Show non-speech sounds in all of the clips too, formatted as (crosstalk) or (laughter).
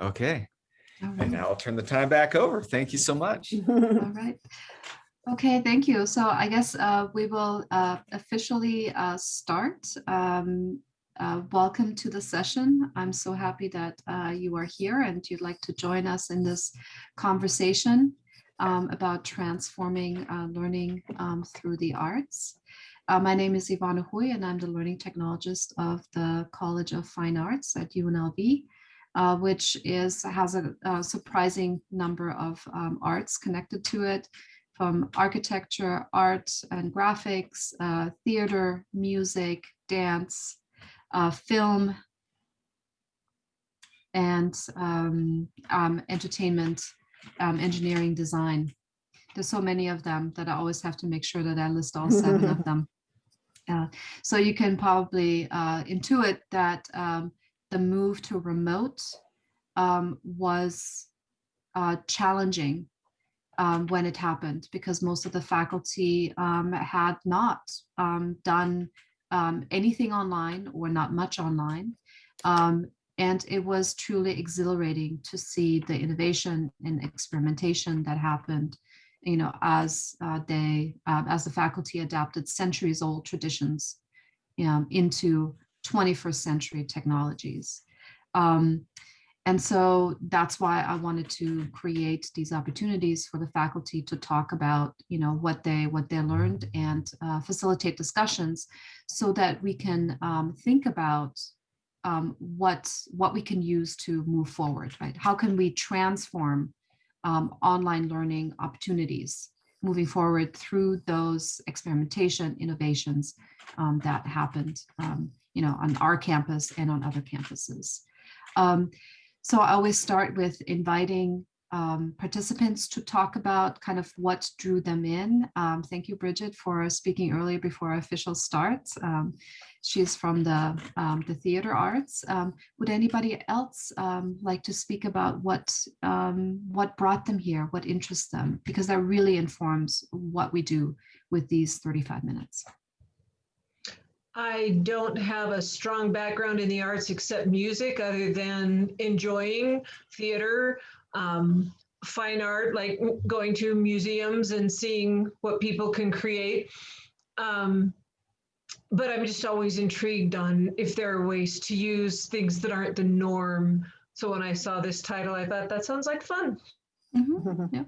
Okay, All and now I'll turn the time back over. Thank you so much. (laughs) All right. Okay, thank you. So I guess uh, we will uh, officially uh, start. Um, uh, Welcome to the session. I'm so happy that uh, you are here and you'd like to join us in this conversation um, about transforming uh, learning um, through the arts. Uh, My name is Ivana Hui and I'm the learning technologist of the College of Fine Arts at UNLV uh, which is has a, a surprising number of um, arts connected to it, from architecture, art and graphics, uh, theater, music, dance, uh, film, and um, um, entertainment, um, engineering, design. There's so many of them that I always have to make sure that I list all seven of (laughs) them. Uh, so you can probably uh, intuit that um, the move to remote um, was uh, challenging um, when it happened because most of the faculty um, had not um, done um, anything online or not much online. Um, and it was truly exhilarating to see the innovation and experimentation that happened you know, as uh, they, uh, as the faculty adapted centuries old traditions into 21st century technologies. Um, and so that's why I wanted to create these opportunities for the faculty to talk about, you know, what they what they learned and uh, facilitate discussions so that we can um, think about um, what what we can use to move forward, right? How can we transform um, online learning opportunities moving forward through those experimentation innovations um, that happened, um, you know, on our campus and on other campuses. Um, so I always start with inviting um, participants to talk about kind of what drew them in. Um, thank you, Bridget, for speaking earlier before our official starts. Um, she's from the, um, the theater arts. Um, would anybody else um, like to speak about what, what brought them here, what interests them? Because that really informs what we do with these 35 minutes. I don't have a strong background in the arts except music, other than enjoying theater, um, fine art, like going to museums and seeing what people can create. Um, but I'm just always intrigued on if there are ways to use things that aren't the norm. So when I saw this title, I thought that sounds like fun. Mhm. (laughs) Yeah.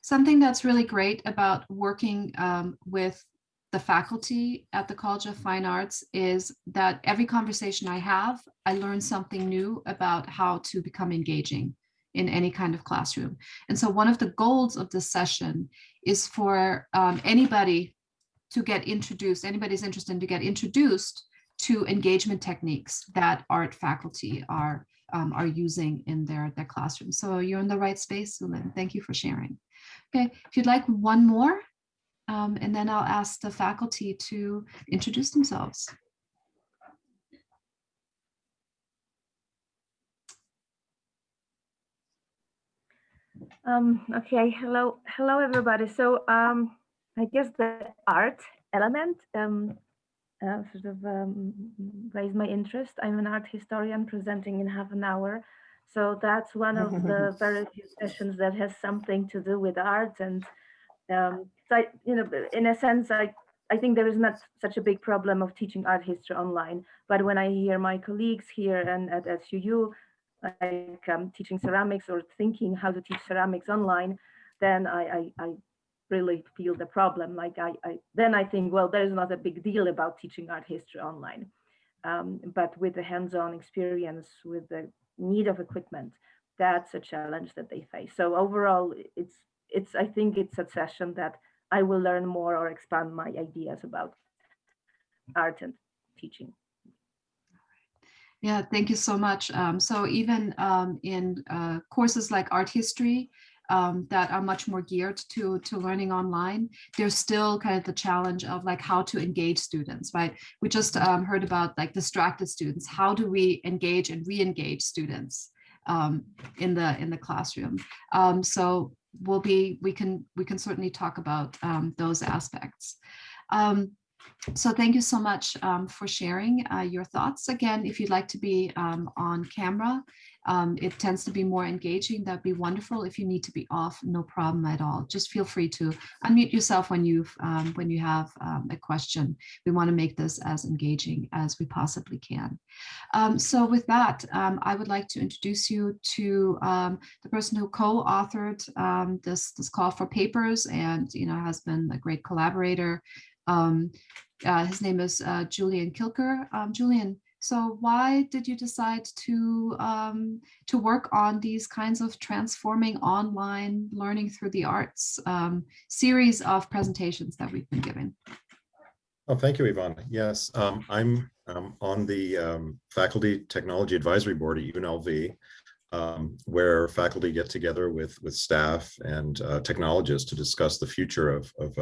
Something that's really great about working um, with the faculty at the College of Fine Arts is that every conversation I have, I learn something new about how to become engaging in any kind of classroom. And so one of the goals of this session is for um, anybody to get introduced, anybody's interested in to get introduced to engagement techniques that art faculty are um, are using in their, their classroom. So you're in the right space, Sulin. Thank you for sharing. Okay, if you'd like one more, um, and then I'll ask the faculty to introduce themselves. Um, okay, hello, hello everybody. So um, I guess the art element um, uh, sort of um, raised my interest. I'm an art historian presenting in half an hour. So that's one of the (laughs) very few sessions that has something to do with art. And um, so, I, you know, in a sense, I, I think there is not such a big problem of teaching art history online. But when I hear my colleagues here and at SUU like um, teaching ceramics or thinking how to teach ceramics online, then I, I, I really feel the problem. Like I, I, then I think, well, there is not a big deal about teaching art history online. Um, but with the hands-on experience, with the need of equipment, that's a challenge that they face. So overall, it's, it's I think it's a session that I will learn more or expand my ideas about art and teaching. Yeah, thank you so much. Um, so even um, in uh, courses like art history um, that are much more geared to, to learning online, there's still kind of the challenge of like how to engage students, right? We just um, heard about like distracted students. How do we engage and re-engage students um, in the in the classroom? Um, so we'll be we can we can certainly talk about um, those aspects. Um, so thank you so much um, for sharing uh, your thoughts. Again, if you'd like to be um, on camera, um, it tends to be more engaging. That'd be wonderful. If you need to be off, no problem at all. Just feel free to unmute yourself when you've um, when you have um, a question. We want to make this as engaging as we possibly can. Um, so with that, um, I would like to introduce you to um, the person who co-authored this this call for papers and you know has been a great collaborator. Uh, his name is uh, Julian Kilker. Julian, so why did you decide to um, to work on these kinds of transforming online learning through the arts um, series of presentations that we've been giving? Oh, thank you, Yvonne. Yes, um, I'm um, on the um, Faculty Technology Advisory Board at UNLV, um, where faculty get together with with staff and uh, technologists to discuss the future of, of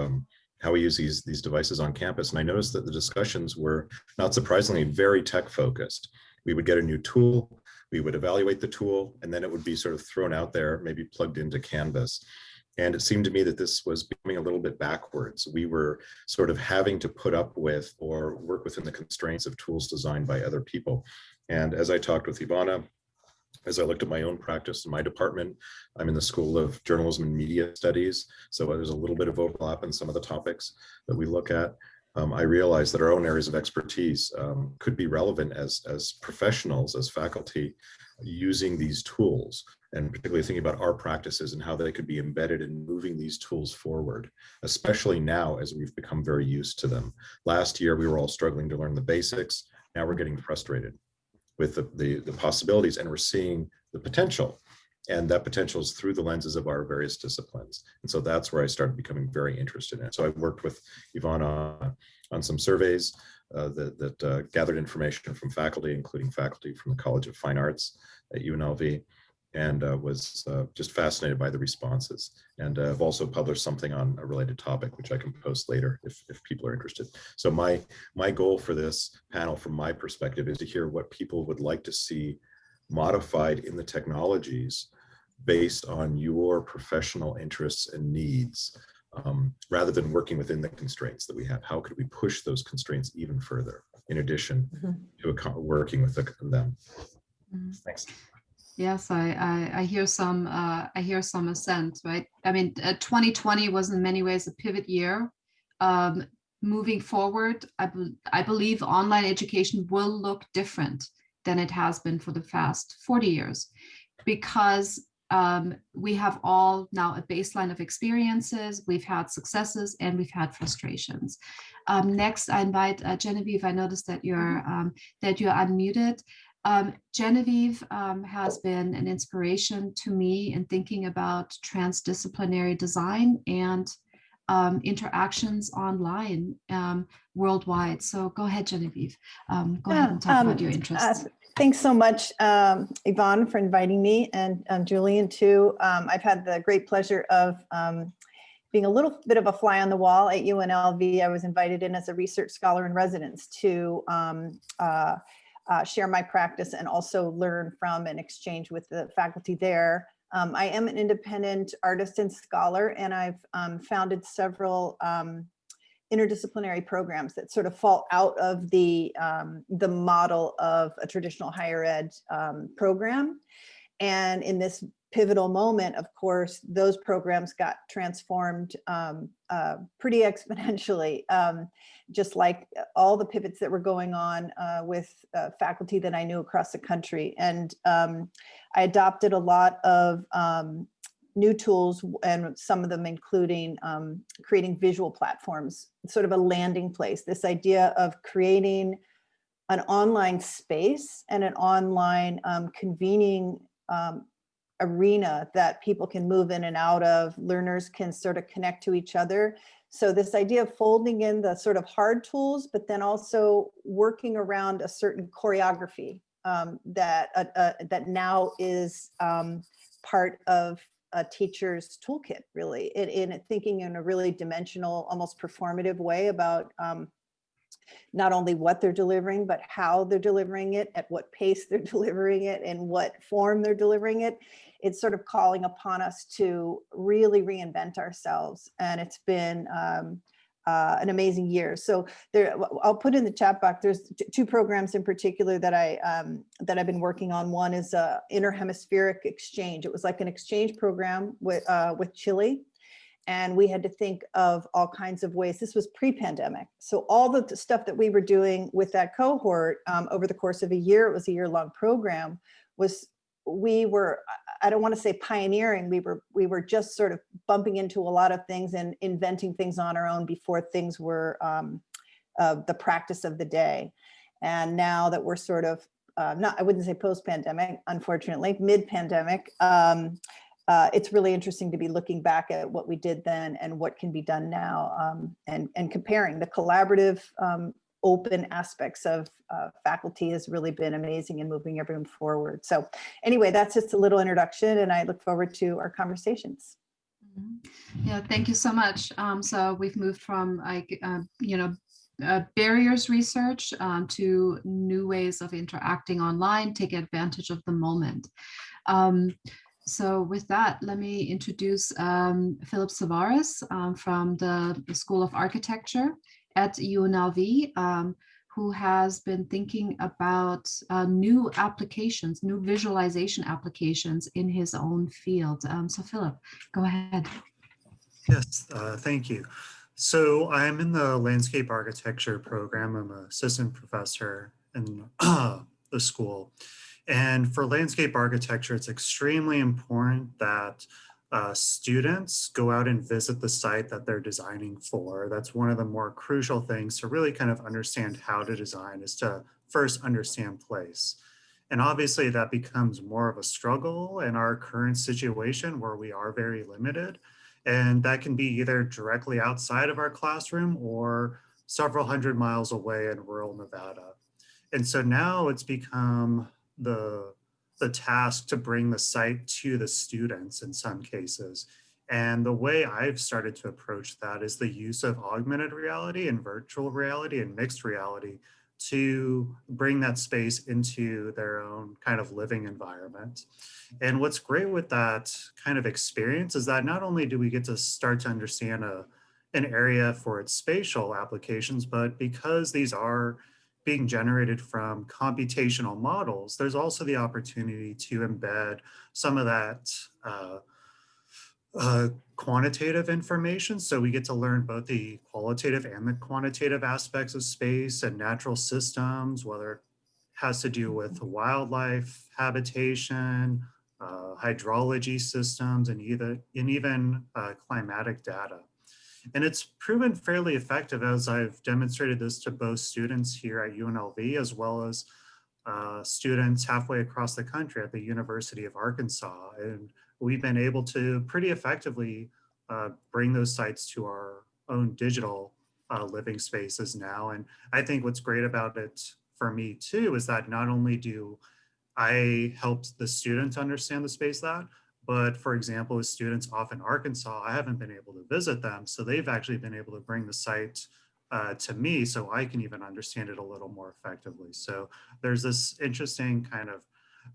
how we use these these devices on campus. And I noticed that the discussions were not surprisingly very tech focused. We would get a new tool, we would evaluate the tool, and then it would be sort of thrown out there, maybe plugged into Canvas. And it seemed to me that this was becoming a little bit backwards. We were sort of having to put up with or work within the constraints of tools designed by other people. And as I talked with Ivana, as I looked at my own practice in my department, I'm in the School of Journalism and Media Studies. So there's a little bit of overlap in some of the topics that we look at. Um, I realized that our own areas of expertise um, could be relevant as, as professionals, as faculty, using these tools, and particularly thinking about our practices and how they could be embedded in moving these tools forward, especially now as we've become very used to them. Last year, we were all struggling to learn the basics. Now we're getting frustrated with the, the, the possibilities and we're seeing the potential. And that potential is through the lenses of our various disciplines. And so that's where I started becoming very interested in it. So I worked with on, on some surveys uh, that, that uh, gathered information from faculty, including faculty from the College of Fine Arts at UNLV, and uh, was uh, just fascinated by the responses. And uh, I've also published something on a related topic, which I can post later if, if people are interested. So my, my goal for this panel, from my perspective, is to hear what people would like to see modified in the technologies based on your professional interests and needs, um, rather than working within the constraints that we have. How could we push those constraints even further, in addition Mhm. to working with the- them? Mhm. Thanks. Yes, I, I, I hear some, uh, I hear some assent, right? I mean, uh, 2020 was in many ways a pivot year. Um, moving forward, I, bel- I believe online education will look different than it has been for the past 40 years because um, we have all now a baseline of experiences, we've had successes and we've had frustrations. Um, next, I invite uh, Genevieve. I noticed that you're um, that you're unmuted. Um, Genevieve um, has been an inspiration to me in thinking about transdisciplinary design and um, interactions online um, worldwide. So go ahead, Genevieve. Um, go ahead and talk um, about your uh, interests. Thanks so much, um, Yvonne, for inviting me and um, Julian too. Um, I've had the great pleasure of um, being a little bit of a fly on the wall at UNLV. I was invited in as a research scholar in residence to um, uh, uh, share my practice and also learn from and exchange with the faculty there. Um, I am an independent artist and scholar, and I've um, founded several um, interdisciplinary programs that sort of fall out of the um, the model of a traditional higher ed um, program. And in this pivotal moment, of course, those programs got transformed um, uh, pretty (laughs) exponentially, um, just like all the pivots that were going on uh, with uh, faculty that I knew across the country. And um, I adopted a lot of um, new tools and some of them including um, creating visual platforms, sort of a landing place, this idea of creating an online space and an online um, convening um, arena that people can move in and out of, learners can sort of connect to each other. So this idea of folding in the sort of hard tools, but then also working around a certain choreography um, that, uh, uh, that now is um, part of a teacher's toolkit, really, in, in thinking in a really dimensional, almost performative way about um, not only what they're delivering, but how they're delivering it, at what pace they're (laughs) delivering it, and what form they're delivering it. It's sort of calling upon us to really reinvent ourselves. And it's been um, uh, an amazing year. So there, I'll put in the chat box. There's two programs in particular that I um, that I've been working on. One is a interhemispheric exchange. It was like an exchange program with uh, with Chile, and we had to think of all kinds of ways. This was pre-pandemic, so all the stuff that we were doing with that cohort um, over the course of a year, it was a year-long program, was we were I don't want to say pioneering. We were we were just sort of bumping into a lot of things and inventing things on our own before things were um, uh, the practice of the day. And now that we're sort of uh, not, I wouldn't say post-pandemic, unfortunately, mid-pandemic, um, uh, it's really interesting to be looking back at what we did then and what can be done now um, and, and comparing the collaborative um, open aspects of uh, faculty has really been amazing in moving everyone forward. So anyway, that's just a little introduction and I look forward to our conversations. Mhm. Yeah, thank you so much. Um, so we've moved from like, uh, you know, uh, barriers research um, to new ways of interacting online, take advantage of the moment. Um, so with that, let me introduce um, Philip Savaris um, from the School of Architecture at UNLV, um, who has been thinking about uh, new applications, new visualization applications in his own field. Um, so Philip, go ahead. Yes, uh, thank you. So I'm in the landscape architecture program. I'm an assistant professor in (clears throat) the school. And for landscape architecture, it's extremely important that uh, students go out and visit the site that they're designing for. That's one of the more crucial things to really kind of understand how to design is to first understand place. And obviously that becomes more of a struggle in our current situation where we are very limited. And that can be either directly outside of our classroom or several hundred miles away in rural Nevada. And so now it's become the, the task to bring the site to the students in some cases. And the way I've started to approach that is the use of augmented reality and virtual reality and mixed reality to bring that space into their own kind of living environment. And what's great with that kind of experience is that not only do we get to start to understand a, an area for its spatial applications, but because these are being generated from computational models, there's also the opportunity to embed some of that uh, uh, quantitative information. So we get to learn both the qualitative and the quantitative aspects of space and natural systems, whether it has to do with wildlife habitation, uh, hydrology systems, and, either, and even uh, climatic data. And it's proven fairly effective as I've demonstrated this to both students here at UNLV as well as uh, students halfway across the country at the University of Arkansas. And we've been able to pretty effectively uh, bring those sites to our own digital uh, living spaces now. And I think what's great about it for me too is that not only do I help the students understand the space that, but for example, with students off in Arkansas, I haven't been able to visit them. So they've actually been able to bring the site uh, to me so I can even understand it a little more effectively. So there's this interesting kind of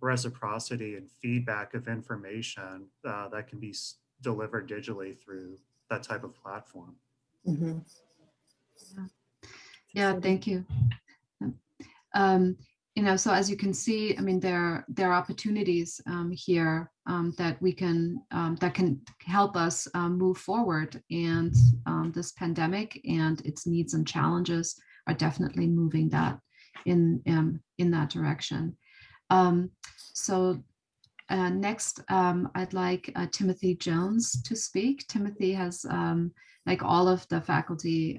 reciprocity and feedback of information uh, that can be delivered digitally through that type of platform. Mhm. Yeah, thank you. Um, you know, so as you can see, I mean, there there are opportunities um, here um, that we can um, that can help us um, move forward. And um, this pandemic and its needs and challenges are definitely moving that in um, in that direction. So uh, next, I'd like uh, Timothy Jones to speak. Timothy has, like all of the faculty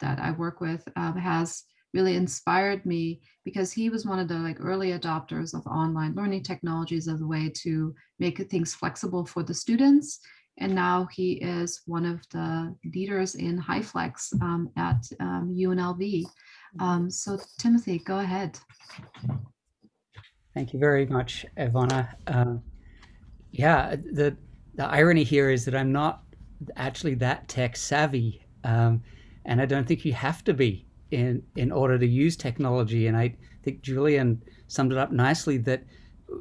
that I work with, uh, has really inspired me because he was one of the like early adopters of online learning technologies as a way to make things flexible for the students. And now he is one of the leaders in HyFlex um, at um, UNLV. Um, so Timothy, go ahead. Thank you very much, Ivana. Uh, yeah, the the irony here is that I'm not actually that tech savvy, um, and I don't think you have to be in in order to use technology. And I think Julian summed it up nicely that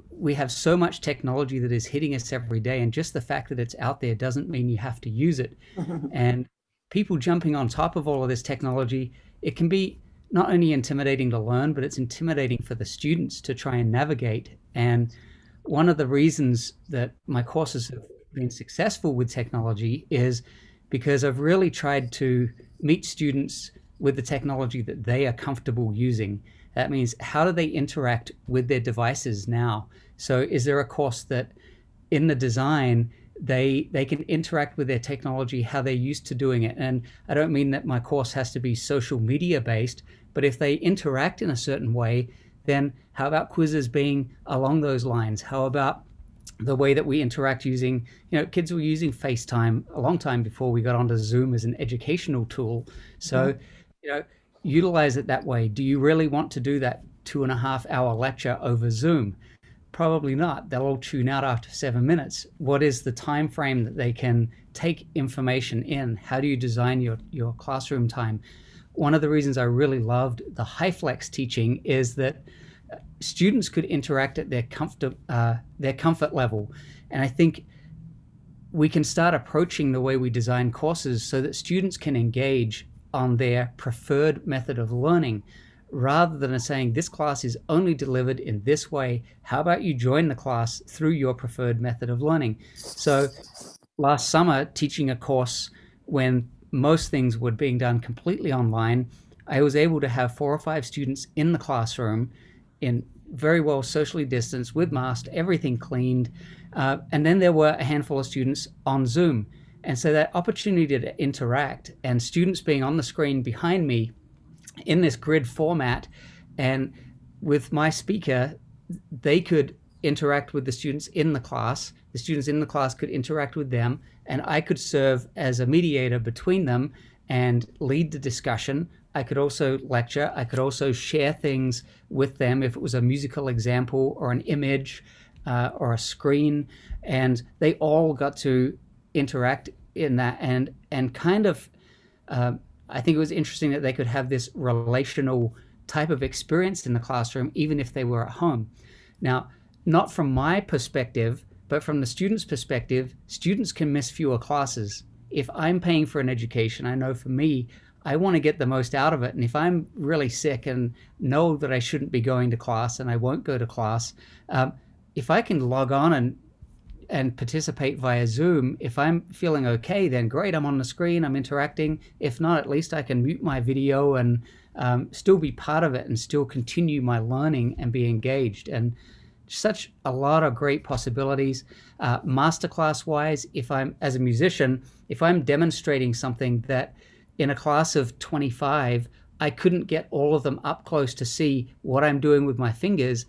we have so much technology that is hitting us every day, and just the fact that it's out there doesn't mean you have to use it. (laughs) and people jumping on top of all of this technology, it can be not only intimidating to learn, but it's intimidating for the students to try and navigate. And one of the reasons that my courses have been successful with technology is because I've really tried to meet students with the technology that they are comfortable using. That means how do they interact with their devices now? So is there a course that in the design they they can interact with their technology how they're used to doing it and i don't mean that my course has to be social media based but if they interact in a certain way then how about quizzes being along those lines how about the way that we interact using you know kids were using facetime a long time before we got onto zoom as an educational tool so mm-hmm. You know utilize it that way do you really want to do that two and a half hour lecture over zoom Probably not. They'll all tune out after seven minutes. What is the time frame that they can take information in? How do you design your, your classroom time? One of the reasons I really loved the HyFlex teaching is that students could interact at their comfort, uh, their comfort level. And I think we can start approaching the way we design courses so that students can engage on their preferred method of learning rather than saying this class is only delivered in this way. How about you join the class through your preferred method of learning? So last summer, teaching a course when most things were being done completely online, I was able to have four or five students in the classroom in very well socially distanced with masks, everything cleaned. Uh, and then there were a handful of students on Zoom. And so that opportunity to interact and students being on the screen behind me in this grid format and with my speaker they could interact with the students in the class. The students in the class could interact with them and i could serve as a mediator between them and lead the discussion. I could also lecture. I could also share things with them if it was a musical example or an image uh, or a screen. And they all got to interact in that and and kind of uh, I think it was interesting that they could have this relational type of experience in the classroom, even if they were at home. Now, not from my perspective, but from the student's perspective, students can miss fewer classes. If I'm paying for an education, I know for me, I want to get the most out of it. And if I'm really sick and know that I shouldn't be going to class and I won't go to class, um, if I can log on and and participate via Zoom. If I'm feeling okay, then great, I'm on the screen, I'm interacting. If not, at least I can mute my video and um, still be part of it and still continue my learning and be engaged. And such a lot of great possibilities. Uh, masterclass wise, if I'm as a musician, if I'm demonstrating something that in a class of 25, I couldn't get all of them up close to see what I'm doing with my fingers,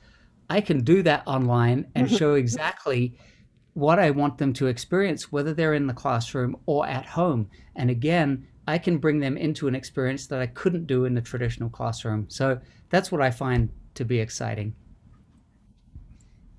I can do that online and (laughs) show exactly what I want them to experience, whether they're in the classroom or at home. And again, I can bring them into an experience that I couldn't do in the traditional classroom. So that's what I find to be exciting.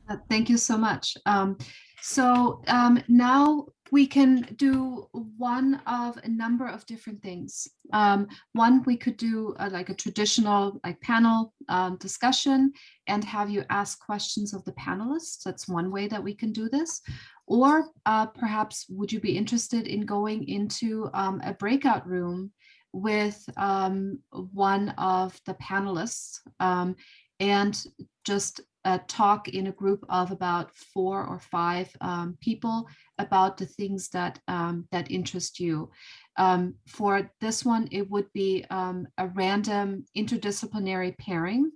Uh, Thank you so much. Um, so um, now we can do one of a number of different things. Um, one, we could do uh, like a traditional like panel um, discussion and have you ask questions of the panelists. That's one way that we can do this. Or uh, perhaps would you be interested in going into um, a breakout room with um, one of the panelists um, and just uh, talk in a group of about four or five um, people about the things that um, that interest you. Um, for this one, it would be um, a random interdisciplinary pairing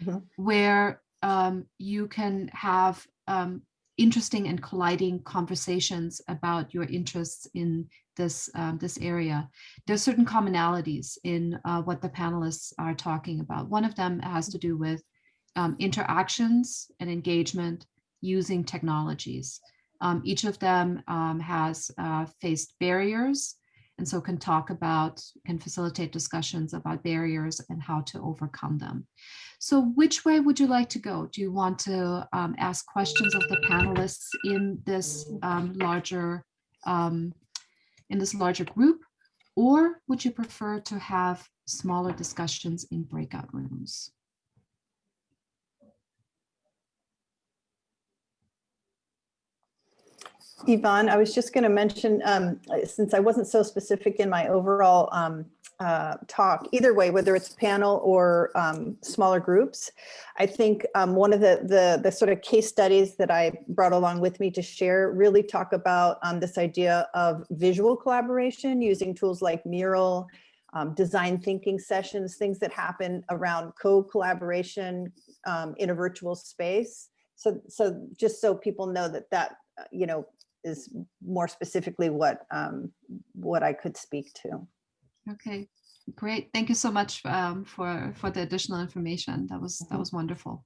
Mhm. where um, you can have um, interesting and colliding conversations about your interests in this um, this area. There's certain commonalities in uh, what the panelists are talking about. One of them has to do with um, interactions and engagement using technologies. Um, each of them um, has uh, faced barriers and so can talk about, can facilitate discussions about barriers and how to overcome them. So which way would you like to go? Do you want to um, ask questions of the panelists in this um, larger, um, in this larger group? Or would you prefer to have smaller discussions in breakout rooms? Yvonne, I was just going to mention, um, since I wasn't so specific in my overall um, uh, talk, either way, whether it's panel or um, smaller groups, I think um, one of the, the the sort of case studies that I brought along with me to share really talk about um, this idea of visual collaboration using tools like Mural, um, design thinking sessions, things that happen around co-collaboration in a virtual space. So, so just so people know that that, uh, you know, is more specifically what um, what I could speak to. Okay, great. Thank you so much um, for for the additional information. That was that Mhm. was wonderful.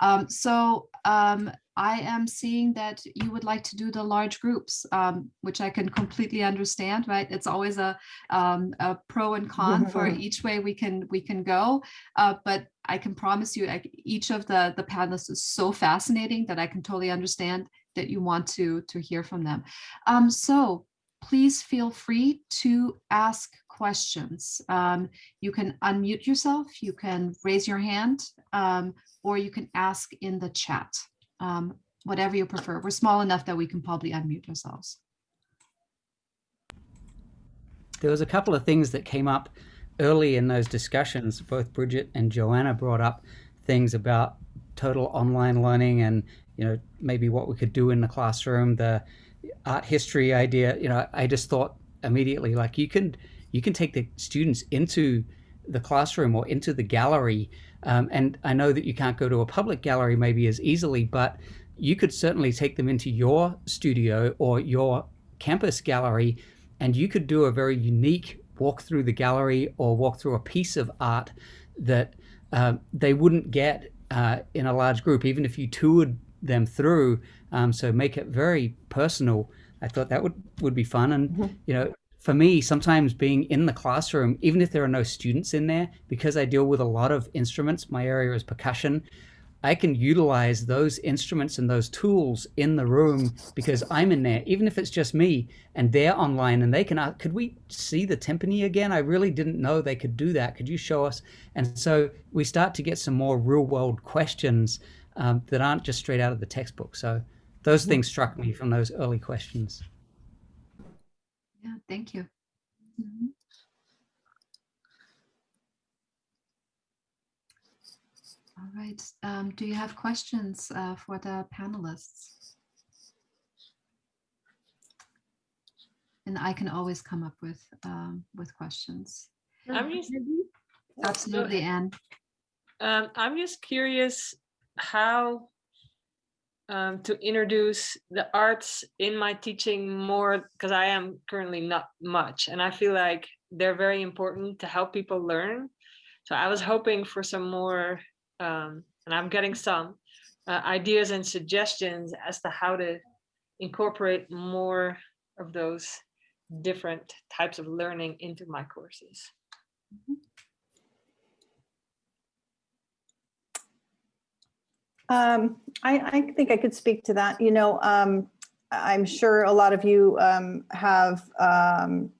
Um, so um, I am seeing that you would like to do the large groups, um, which I can completely understand. Right? It's always a um, a pro and con (laughs) for each way we can we can go. Uh, but I can promise you, each of the the panelists is so fascinating that I can totally understand that you want to to hear from them. Um, so please feel free to ask questions. Um, you can unmute yourself, you can raise your hand, um, or you can ask in the chat, um, whatever you prefer. We're small enough that we can probably unmute ourselves. There was a couple of things that came up early in those discussions. Both Bridget and Joanna brought up things about total online learning and you know maybe what we could do in the classroom. The art history idea. You know, I just thought immediately like you can you can take the students into the classroom or into the gallery. Um, and I know that you can't go to a public gallery maybe as easily, but you could certainly take them into your studio or your campus gallery and you could do a very unique walk through the gallery or walk through a piece of art that uh, they wouldn't get uh, in a large group, even if you toured them through. Um, so make it very personal. I thought that would, would be fun. And, you know, for me, sometimes being in the classroom, even if there are no students in there, because I deal with a lot of instruments, my area is percussion, I can utilize those instruments and those tools in the room because I'm in there, even if it's just me and they're online and they can ask, could we see the timpani again? I really didn't know they could do that. Could you show us? And so we start to get some more real world questions um, that aren't just straight out of the textbook. So those things struck me from those early questions. Yeah, thank you. Mhm. All right. Um, do you have questions uh, for the panelists? And I can always come up with um, with questions. I'm just, Absolutely, Anne. um, I'm just curious how um, to introduce the arts in my teaching more because I am currently not much, and I feel like they're very important to help people learn. So I was hoping for some more, um, and I'm getting some uh, ideas and suggestions as to how to incorporate more of those different types of learning into my courses. Um, I, I think I could speak to that. You know, um, I'm sure a lot of you um, have um,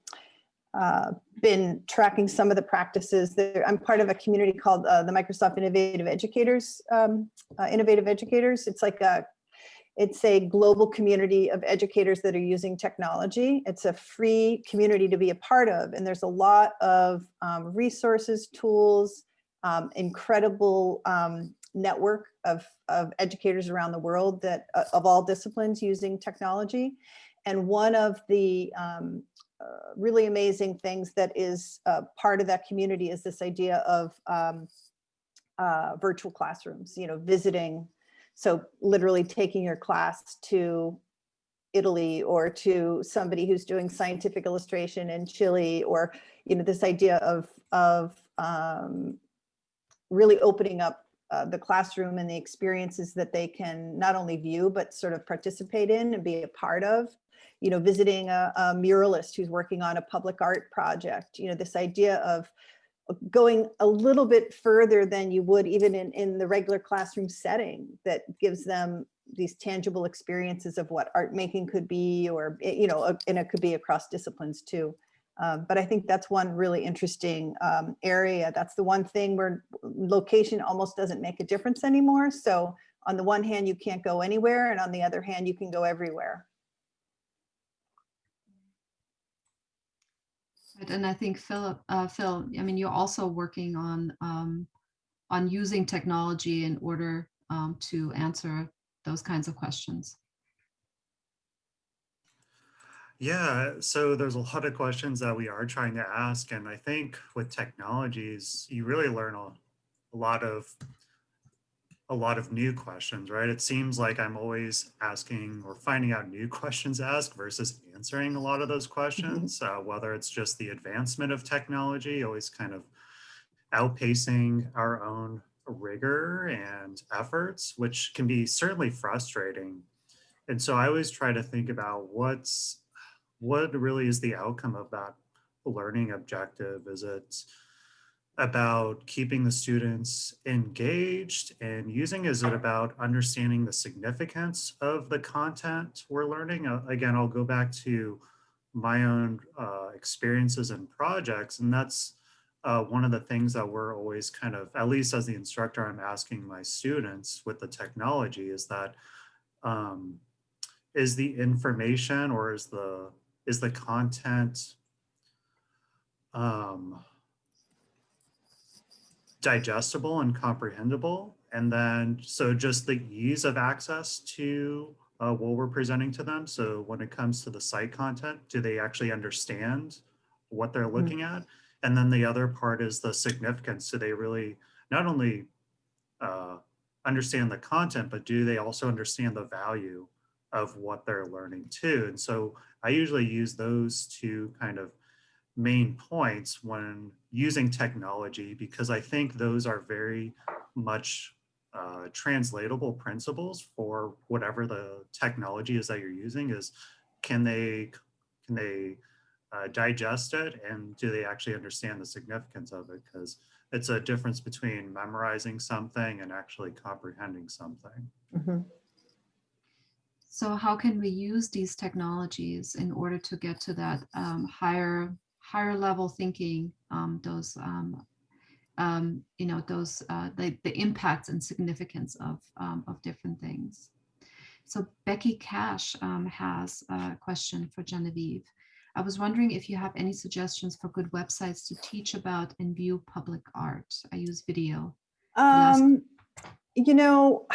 uh, been tracking some of the practices. There, I'm part of a community called uh, the Microsoft Innovative Educators, um, uh, Innovative Educators. It's like a, it's a global community of educators that are using technology. It's a free community to be a part of, and there's a lot of um, resources, tools, um, incredible um, network of, of educators around the world that uh, of all disciplines using technology. And one of the um, uh, really amazing things that is uh, part of that community is this idea of um, uh, virtual classrooms, you know, visiting. So literally taking your class to Italy or to somebody who's doing scientific illustration in Chile or, you know, this idea of, of um, really opening up uh, the classroom and the experiences that they can not only view, but sort of participate in and be a part of. You know, visiting a, a muralist who's working on a public art project, you know, this idea of going a little bit further than you would even in, in the regular classroom setting that gives them these tangible experiences of what art making could be or, you know, uh, and it could be across disciplines too. Um, but I think that's one really interesting um, area. That's the one thing where location almost doesn't make a difference anymore. So on the one hand, you can't go anywhere. And on the other hand, you can go everywhere. And I think Philip, uh, Phil, I mean, you're also working on um, on using technology in order um, to answer those kinds of questions. Yeah, so there's a lot of questions that we are trying to ask, and I think with technologies, you really learn a, a lot of a lot of new questions, right? It seems like I'm always asking or finding out new (laughs) questions to ask versus answering a lot of those questions, uh, whether it's just the advancement of technology, always kind of outpacing our own rigor and efforts, which can be certainly frustrating. And so I always try to think about what's what really is the outcome of that learning objective? Is it about keeping the students engaged and using? Is it about understanding the significance of the content we're learning? Uh, again, I'll go back to my own uh, experiences and projects, and that's uh, one of the things that we're always kind of, at least as the instructor, I'm asking my students with the technology is that um, is the information or is the is the content um, digestible and comprehensible? And then, so just the ease of access to uh, what we're presenting to them. So when it comes to the site content, do they actually understand what they're looking at? And then the other part is the significance. Do they really not only uh, understand the content, but do they also understand the value of what they're learning too? And so I usually use those two kind of main points when using technology because I think those are very much uh, translatable principles for whatever the technology is that you're using is can they can they uh, digest it and do they actually understand the significance of it because it's a difference between memorizing something and actually comprehending something. Mhm. So how can we use these technologies in order to get to that um, higher, higher level thinking, um, those, um, um, you know, those, uh, the, the impacts and significance of, um, of different things. So Becky Cash has a question for Genevieve. I was wondering if you have any suggestions for good websites to teach about and view public art. I use video. Um, you know,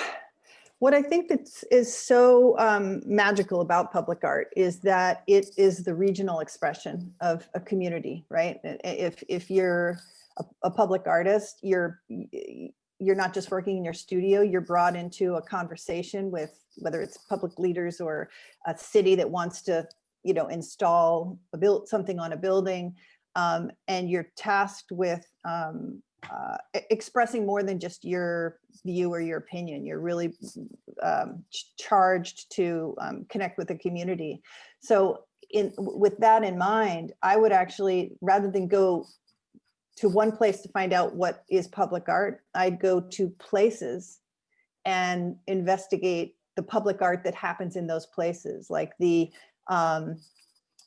what I think that's is so um, magical about public art is that it is the regional expression of a community, right? If if you're a, a public artist, you're you're not just working in your studio, you're brought into a conversation with whether it's public leaders or a city that wants to, you know, install a build something on a building. Um, and you're tasked with um, uh, expressing more than just your view or your opinion. You're really um, ch- charged to um, connect with the community. So in with that in mind, I would actually, rather than go to one place to find out what is public art, I'd go to places and investigate the public art that happens in those places, like the um,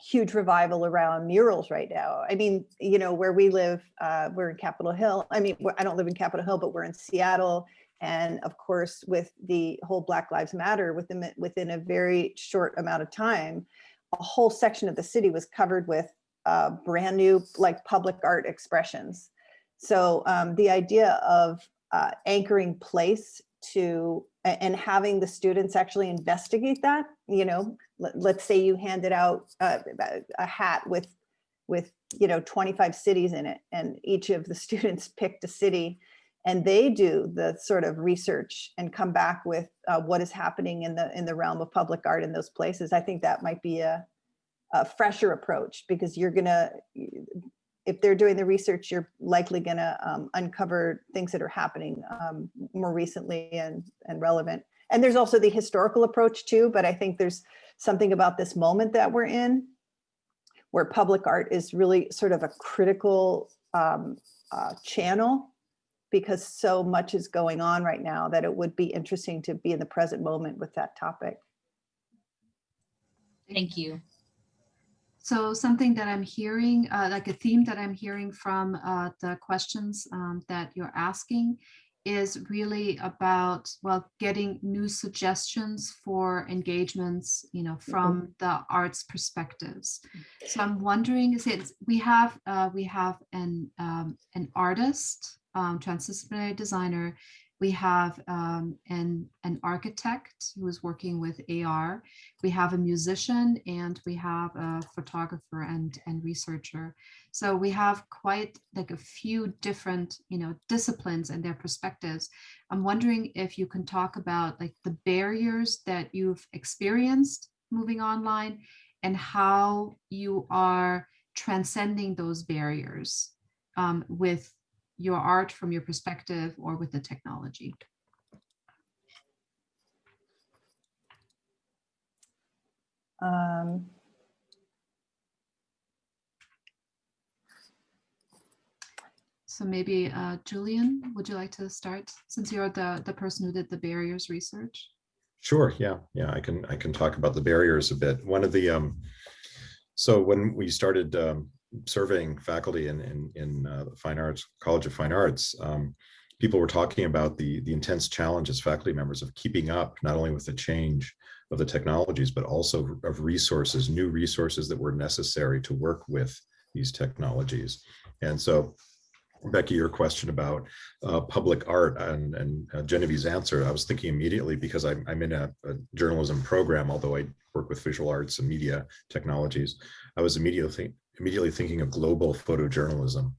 huge revival around murals right now. I mean, you know, where we live, uh, we're in Capitol Hill. I mean, I don't live in Capitol Hill, but we're in Seattle. And of course, with the whole Black Lives Matter, within, within a very short amount of time, a whole section of the city was covered with uh, brand new, like public art expressions. So um, the idea of uh, anchoring place to and having the students actually investigate that, you know, let, let's say you handed out uh, a hat with with you know 25 cities in it and each of the (laughs) students picked a city and they do the sort of research and come back with uh, what is happening in the in the realm of public art in those places i think that might be a, a fresher approach because you're gonna if they're doing the research you're likely gonna um, uncover things that are happening um, more recently and and relevant and there's also the historical approach too but i think there's something about this moment that we're in where public art is really sort of a critical um, uh, channel because so much is going on right now that it would be interesting to be in the present moment with that topic. Thank you. So something that I'm hearing, uh, like a theme that I'm hearing from uh, the questions um, that you're asking is really about, well, getting new suggestions for engagements, you know, from the arts perspectives. So I'm wondering, since we have, uh, we have an, um, an artist, um, transdisciplinary designer, we have um, an, an architect who is working with AR, we have a musician, and we have a photographer and, and researcher. So we have quite like a few different, you know, disciplines and their perspectives. I'm wondering if you can talk about like the barriers that you've experienced moving online and how you are transcending those barriers um, with your art from your perspective or with the technology. Um, So maybe uh, Julian, would you like to start since you're the, the person who did the barriers research? Sure, yeah, yeah, I can, I can talk about the barriers a bit. One of the, um, so when we started um, surveying faculty in, in, in uh, the Fine Arts, College of Fine Arts, um, people were talking about the, the intense challenge as faculty members of keeping up, not only with the change of the technologies, but also of resources, new resources that were necessary to work with these technologies. And so Becky, your question about uh, public art and, and uh, Genevieve's answer, I was thinking immediately because I'm, I'm in a, a, journalism program, although I work with visual arts and media technologies, I was immediately, immediately thinking of global photojournalism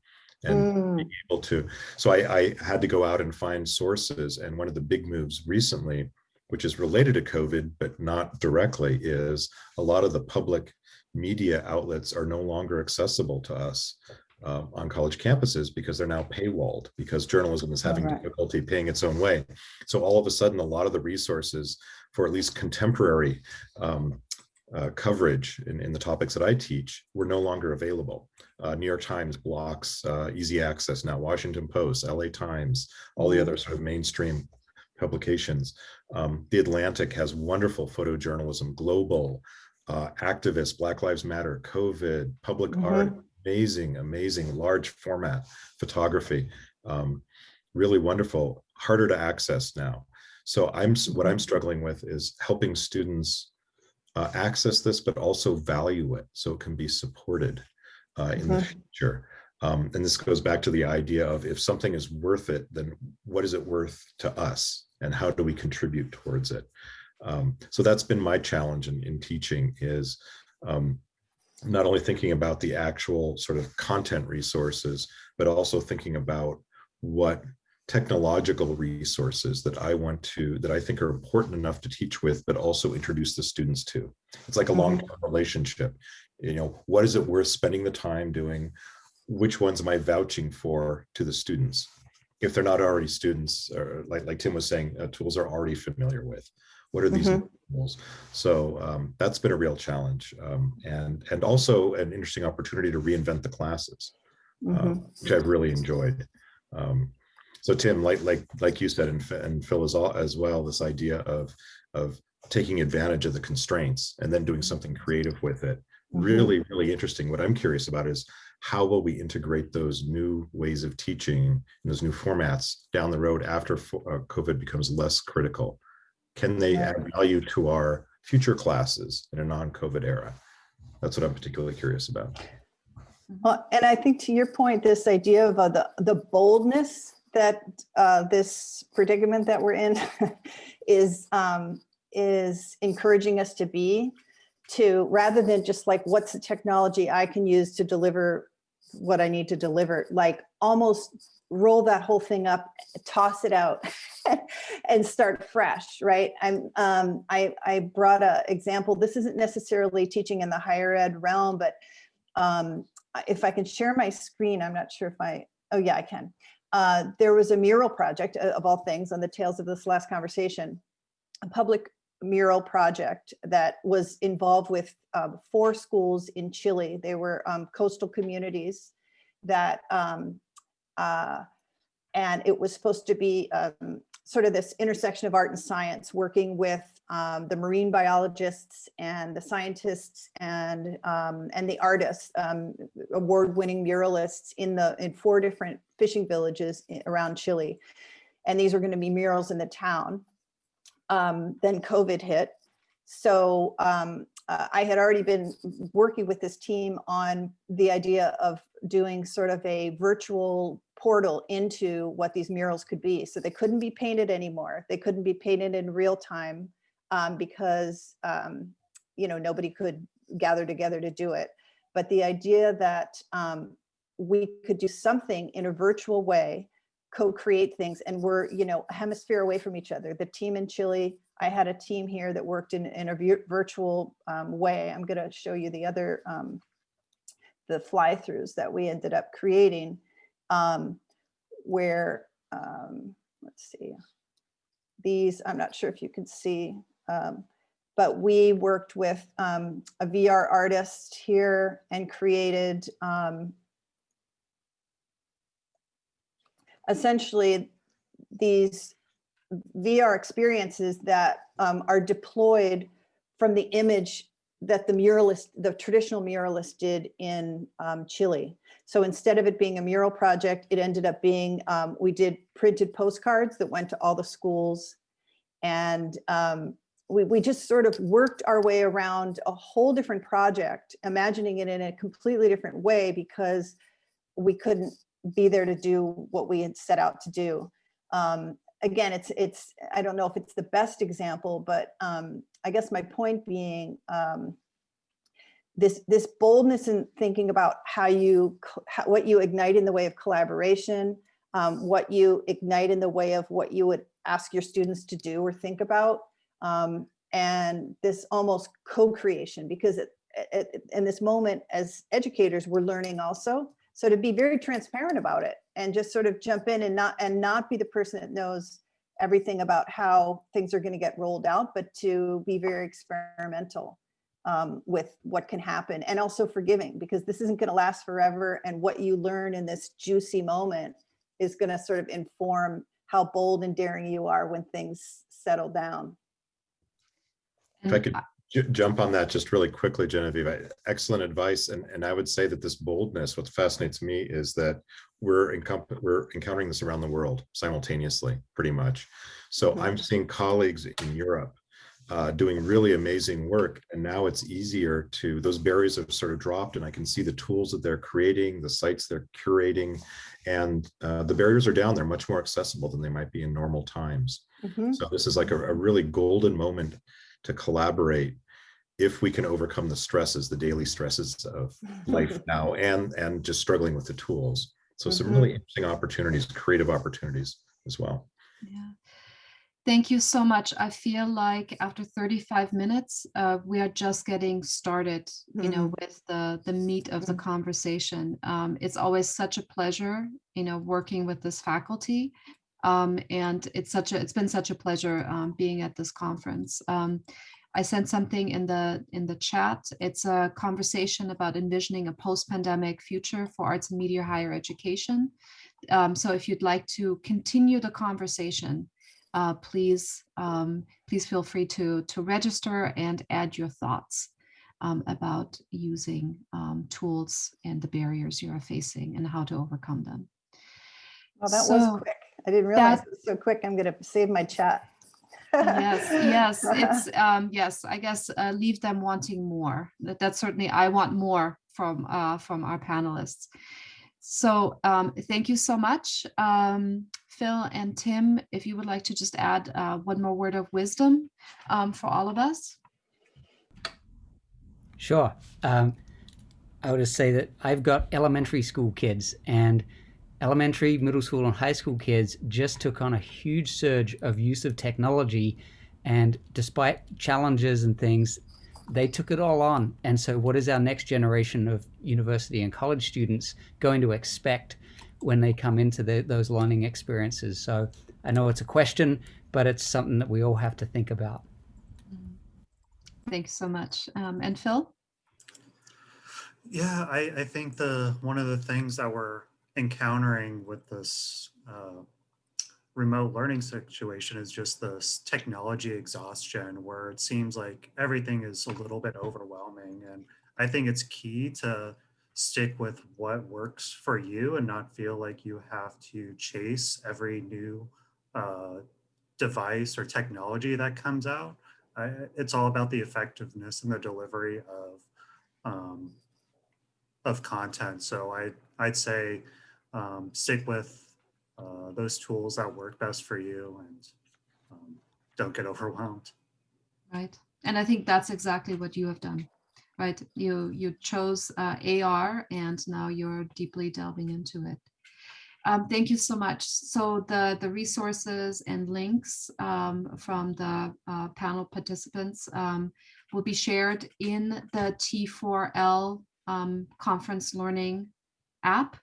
and mm. being able to, so I, I had to go out and find sources. And one of the big moves recently, which is related to COVID, but not directly, is a lot of the public media outlets are no longer accessible to us uh, on college campuses because they're now paywalled because journalism is having right. difficulty paying its own way. So all of a sudden, a lot of the resources for at least contemporary um, uh, coverage in, in, the topics that I teach were no longer available. Uh, New York Times blocks uh, easy access now, Washington Post, LA Times, all the other sort of mainstream publications. Um, the Atlantic has wonderful photojournalism, global, uh, activists, Black Lives Matter, COVID, public mm -hmm. art, amazing, amazing large format photography. Um, really wonderful, harder to access now. So I'm what I'm struggling with is helping students uh, access this, but also value it so it can be supported uh, in the future. Um, and this goes back to the idea of if something is worth it, then what is it worth to us and how do we contribute towards it? Um, so that's been my challenge in, in teaching is um, not only thinking about the actual sort of content resources, but also thinking about what technological resources that I want to, that I think are important enough to teach with, but also introduce the students to. It's like a long-term relationship. You know, what is it worth spending the time doing? Which ones am I vouching for to the students? If they're not already students, or like, like Tim was saying, uh, tools are already familiar with. What are these mm -hmm. tools? So um, that's been a real challenge, um, and and also an interesting opportunity to reinvent the classes, mm -hmm. which I've really enjoyed. Um, so Tim, like like like you said, and, and Phil as, all, as well, this idea of of taking advantage of the constraints and then doing something creative with it. Mm -hmm. Really, really interesting. What I'm curious about is how will we integrate those new ways of teaching, those new formats down the road after uh, COVID becomes less critical? Can they add value to our future classes in a non-COVID era? That's what I'm particularly curious about. Well, and I think to your point, this idea of uh, the, the boldness that uh, this predicament that we're in (laughs) is, um, is encouraging us to be to rather than just like, what's the technology I can use to deliver what I need to deliver, like almost roll that whole thing up, toss it out (laughs) and start fresh, right? I'm, um, I, I brought a example. This isn't necessarily teaching in the higher ed realm, but um, if I can share my screen, I'm not sure if I, oh yeah, I can. Uh, there was a mural project uh, of all things on the tails of this last conversation, a public mural project that was involved with um, four schools in Chile. They were um, coastal communities that um, uh, and it was supposed to be um, sort of this intersection of art and science, working with um, the marine biologists and the scientists and um, and the artists, um, award-winning muralists in the in four different fishing villages around Chile. and these were going to be murals in the town. Um, then COVID hit. So um, uh, I had already been working with this team on the idea of doing sort of a virtual portal into what these murals could be. So they couldn't be painted anymore. They couldn't be painted in real time um, because, um, you know, nobody could gather together to do it. But the idea that um, we could do something in a virtual way, co-create things, and we're, you know, a hemisphere away from each other. The team in Chile, I had a team here that worked in, in a virtual um, way. I'm going to show you the other, um, the fly-throughs that we ended up creating, um, where, um, let's see, these, I'm not sure if you can see, um, but we worked with um, a VR artist here and created um, essentially these VR experiences that um, are deployed from the image that the muralist, the traditional muralist did in um, Chile. So instead of it being a mural project, it ended up being, um, we did printed postcards that went to all the schools. And um, we, we just sort of worked our way around a whole different project, imagining it in a completely different way because we couldn't be there to do what we had set out to do. Um, again, it's, it's, I don't know if it's the best example, but um, I guess my point being um, this, this boldness in thinking about how you, how, what you ignite in the way of collaboration, um, what you ignite in the way of what you would ask your students to do or think about, um, and this almost co-creation, because it, it, in this moment as educators, we're learning also. So to be very transparent about it and just sort of jump in and not and not be the person that knows everything about how things are going to get rolled out, but to be very experimental um, with what can happen and also forgiving because this isn't going to last forever. And what you learn in this juicy moment is going to sort of inform how bold and daring you are when things settle down. If I could ju- jump on that just really quickly, Genevieve, excellent advice. And, and I would say that this boldness, what fascinates me is that we're we're encountering this around the world simultaneously, pretty much. So I'm seeing colleagues in Europe uh, doing really amazing work. And now it's easier to, those barriers have sort of dropped and I can see the tools that they're creating, the sites they're curating, and uh, the barriers are down. They're much more accessible than they might be in normal times. Mhm. So this is like a, a really golden moment to collaborate if we can overcome the stresses, the daily stresses of life (laughs) now and and just struggling with the tools. So some Mhm. really interesting opportunities, creative opportunities as well. Yeah. Thank you so much. I feel like after 35 minutes, uh, we are just getting started, you know, with the, the meat of the conversation. Um, it's always such a pleasure, you know, working with this faculty. Um, and it's such a, it's been such a pleasure um, being at this conference. I sent something in the in the chat. It's a conversation about envisioning a post-pandemic future for arts and media higher education. Um, so if you'd like to continue the conversation, uh, please um, please feel free to to register and add your thoughts um, about using um, tools and the barriers you are facing and how to overcome them. Well, that So, was quick. I didn't realize that- it was so quick. I'm going to save my chat. Yes (laughs) yes it's um yes i guess uh, leave them wanting more. That that's certainly i want more from uh from our panelists. So um thank you so much. Um phil and tim if you would like to just add uh, one more word of wisdom um for all of us? Sure. Um, I would just say that I've got elementary school kids, and elementary, middle school, and high school kids just took on a huge surge of use of technology. And despite challenges and things, they took it all on. And so, what is our next generation of university and college students going to expect when they come into the, those learning experiences? So, I know it's a question, but it's something that we all have to think about. thanks so much um and phil Yeah, I, I think the one of the things that we're encountering with this uh, remote learning situation is just this technology exhaustion where it seems like everything is a little bit overwhelming. And I think it's key to stick with what works for you and not feel like you have to chase every new uh, device or technology that comes out. I, it's all about the effectiveness and the delivery of um, of content. So I I'd say um, stick with uh, those tools that work best for you and um, don't get (laughs) overwhelmed. right? And I think that's exactly what you have done, right? You you chose uh, AR, and now you're deeply delving into it. Um, thank you so much. So the the resources and links um, from the uh, panel participants um, will be shared in the T4L um, conference learning app.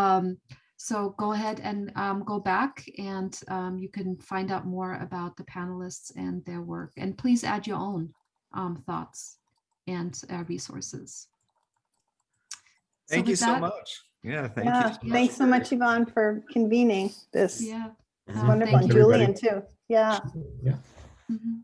Um, so go ahead and um, go back and um, you can find out more about the panelists and their work. And please add your own um, thoughts and uh, resources. So Thank you so that- much. Yeah, thank Yeah, you. so much. thanks so much, Yvonne, for convening this. Yeah. It's uh, Wonderful, thank and. Everybody. Julian too. Yeah. Yeah. Mhm.